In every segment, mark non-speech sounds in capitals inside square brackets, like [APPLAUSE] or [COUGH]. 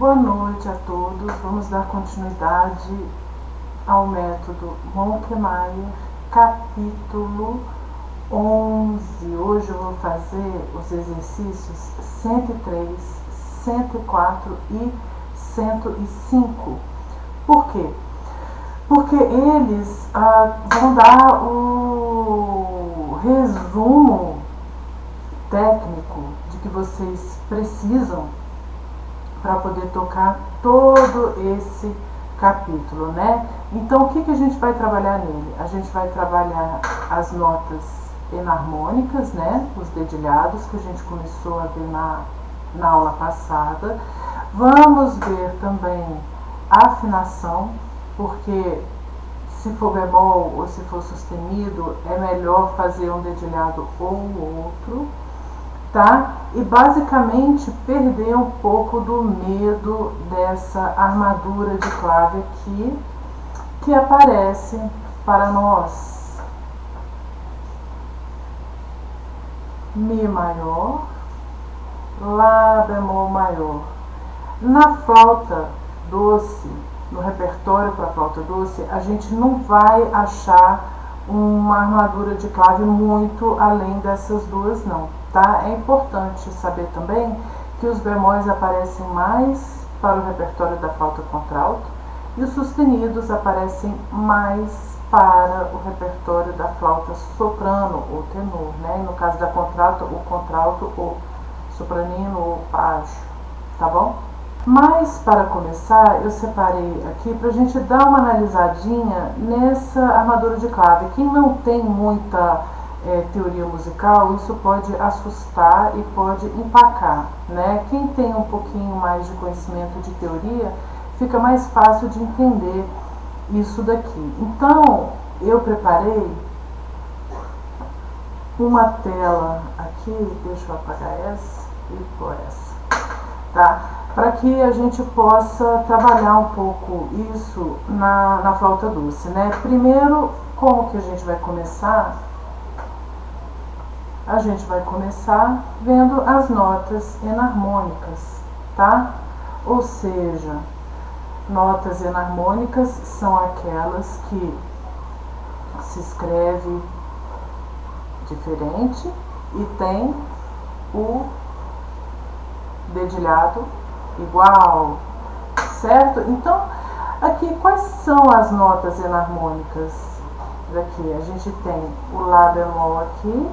Boa noite a todos. Vamos dar continuidade ao método Monkmeyer, capítulo 11. Hoje eu vou fazer os exercícios 103, 104 e 105. Por quê? Porque eles ah, vão dar o resumo técnico de que vocês precisam para poder tocar todo esse capítulo, né? Então, o que, que a gente vai trabalhar nele? A gente vai trabalhar as notas enarmônicas, né? Os dedilhados que a gente começou a ver na, na aula passada. Vamos ver também a afinação, porque se for bemol ou se for sustenido, é melhor fazer um dedilhado ou outro tá? E basicamente perder um pouco do medo dessa armadura de clave aqui que aparece para nós. Mi maior, Lá bemol maior. Na flauta doce, no repertório para flauta doce, a gente não vai achar uma armadura de clave muito além dessas duas não Tá? É importante saber também que os bemóis aparecem mais para o repertório da flauta contralto e os sustenidos aparecem mais para o repertório da flauta soprano ou tenor, né? no caso da contralto, o contralto ou sopranino ou baixo, tá bom? Mas para começar, eu separei aqui para a gente dar uma analisadinha nessa armadura de clave. Quem não tem muita é, teoria musical, isso pode assustar e pode empacar. Né? Quem tem um pouquinho mais de conhecimento de teoria, fica mais fácil de entender isso daqui. Então, eu preparei uma tela aqui, deixa eu apagar essa e pôr essa, tá? Para que a gente possa trabalhar um pouco isso na, na flauta doce, né? Primeiro, como que a gente vai começar? a gente vai começar vendo as notas enarmônicas, tá? Ou seja, notas enarmônicas são aquelas que se escreve diferente e tem o dedilhado igual, certo? Então, aqui quais são as notas enarmônicas daqui? A gente tem o Lá bemol aqui,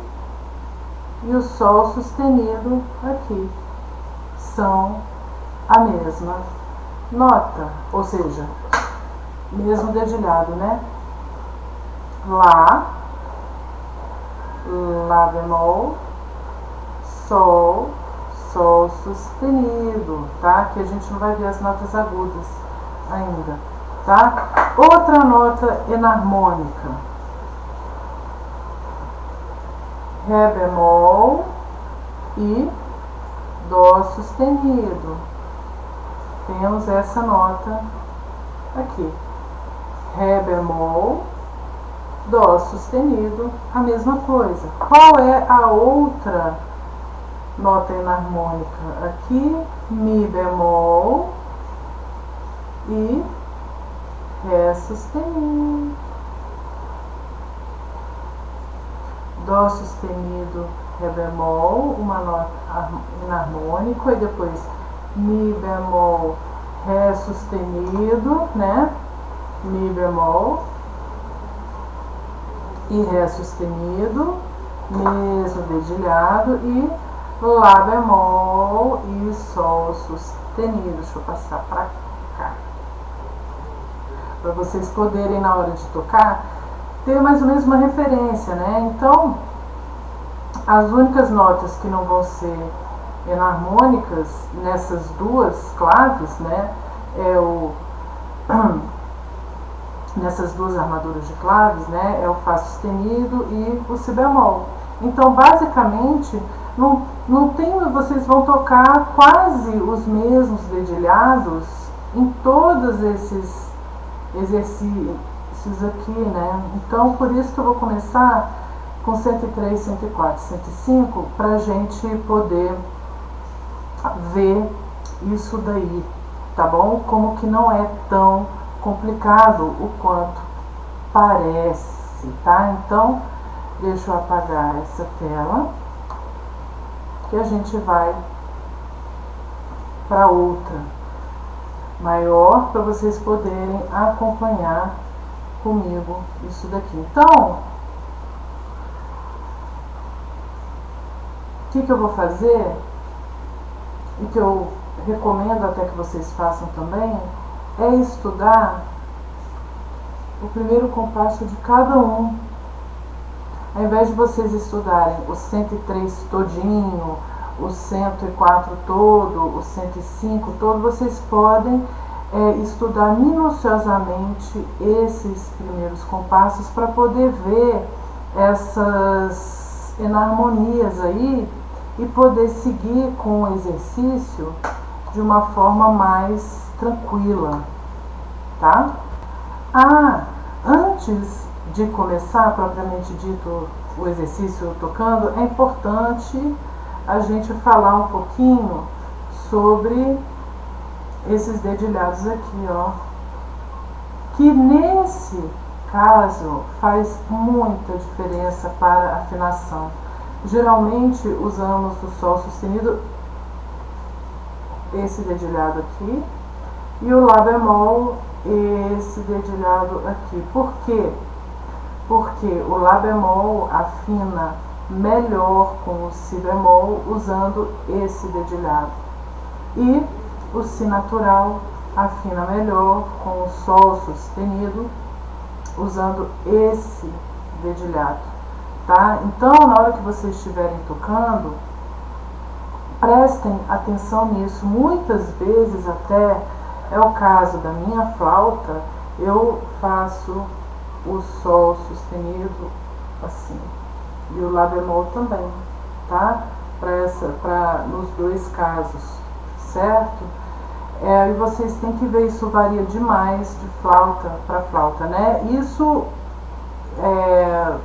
e o Sol sustenido aqui são a mesma nota, ou seja, mesmo dedilhado, né? Lá, Lá bemol, Sol, Sol sustenido, tá? Que a gente não vai ver as notas agudas ainda, tá? Outra nota enarmônica Ré bemol e Dó sustenido. Temos essa nota aqui. Ré bemol, Dó sustenido, a mesma coisa. Qual é a outra nota enarmônica? Aqui, Mi bemol e Ré sustenido. Dó sustenido, Ré bemol, uma nota enarmônico, e depois Mi bemol, Ré sustenido, né? Mi bemol e Ré sustenido, mesmo dedilhado, e Lá bemol e Sol sustenido. Deixa eu passar para cá. Para vocês poderem, na hora de tocar, ter mais ou menos uma referência, né? Então, as únicas notas que não vão ser enarmônicas nessas duas claves, né? É o [CLEARS THROAT] nessas duas armaduras de claves, né? É o Fá sustenido e o Si bemol. Então, basicamente, não, não tem, vocês vão tocar quase os mesmos dedilhados em todos esses exercícios aqui, né? Então, por isso que eu vou começar com 103, 104, 105, para a gente poder ver isso daí, tá bom? Como que não é tão complicado o quanto parece, tá? Então, deixa eu apagar essa tela que a gente vai para outra maior para vocês poderem acompanhar comigo isso daqui. Então, o que, que eu vou fazer e que eu recomendo até que vocês façam também é estudar o primeiro compasso de cada um. Ao invés de vocês estudarem o 103 todinho, o 104 todo, o 105 todo, vocês podem é, estudar minuciosamente esses primeiros compassos para poder ver essas enarmonias aí e poder seguir com o exercício de uma forma mais tranquila, tá? Ah, antes de começar propriamente dito o exercício tocando, é importante a gente falar um pouquinho sobre esses dedilhados aqui, ó. Que nesse caso faz muita diferença para a afinação. Geralmente usamos o Sol sustenido, esse dedilhado aqui, e o Lá bemol, esse dedilhado aqui. Por quê? Porque o Lá bemol afina melhor com o Si bemol usando esse dedilhado. E o Si natural afina melhor com o Sol sustenido usando esse dedilhado. Tá? Então, na hora que vocês estiverem tocando, prestem atenção nisso. Muitas vezes até é o caso da minha flauta, eu faço o Sol sustenido assim e o Lá bemol também, tá? Para nos dois casos, certo? É, e vocês têm que ver, isso varia demais de flauta para flauta, né? Isso é,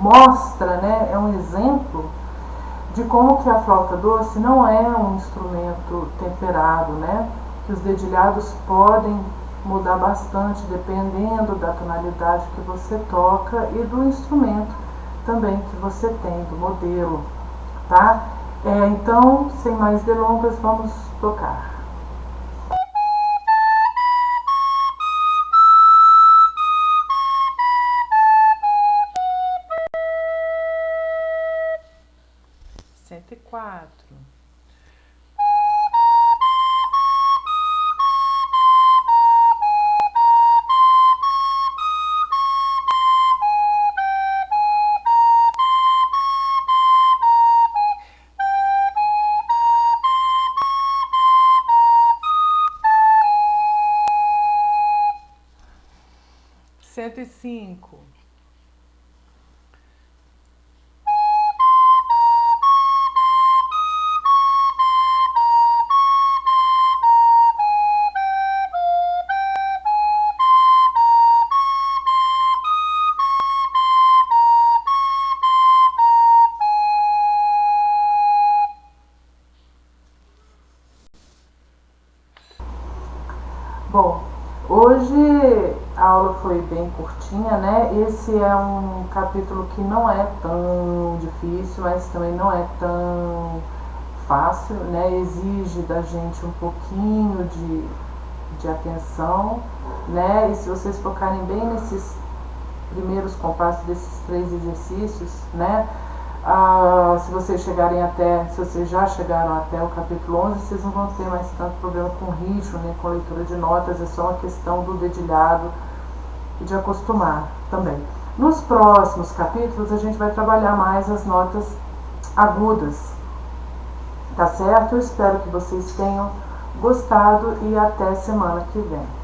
mostra, né, é um exemplo de como que a flauta doce não é um instrumento temperado, né? Que os dedilhados podem mudar bastante dependendo da tonalidade que você toca e do instrumento também que você tem, do modelo, tá? É, então, sem mais delongas, vamos tocar. 105. Bom, hoje a aula foi bem curtinha, né? Esse é um capítulo que não é tão difícil, mas também não é tão fácil, né? Exige da gente um pouquinho de, de atenção, né? E se vocês focarem bem nesses primeiros compassos desses três exercícios, né? Ah, se vocês chegarem até, se vocês já chegaram até o capítulo 11, vocês não vão ter mais tanto problema com ritmo, nem com leitura de notas, é só uma questão do dedilhado, e de acostumar também. Nos próximos capítulos a gente vai trabalhar mais as notas agudas, tá certo? Eu espero que vocês tenham gostado e até semana que vem.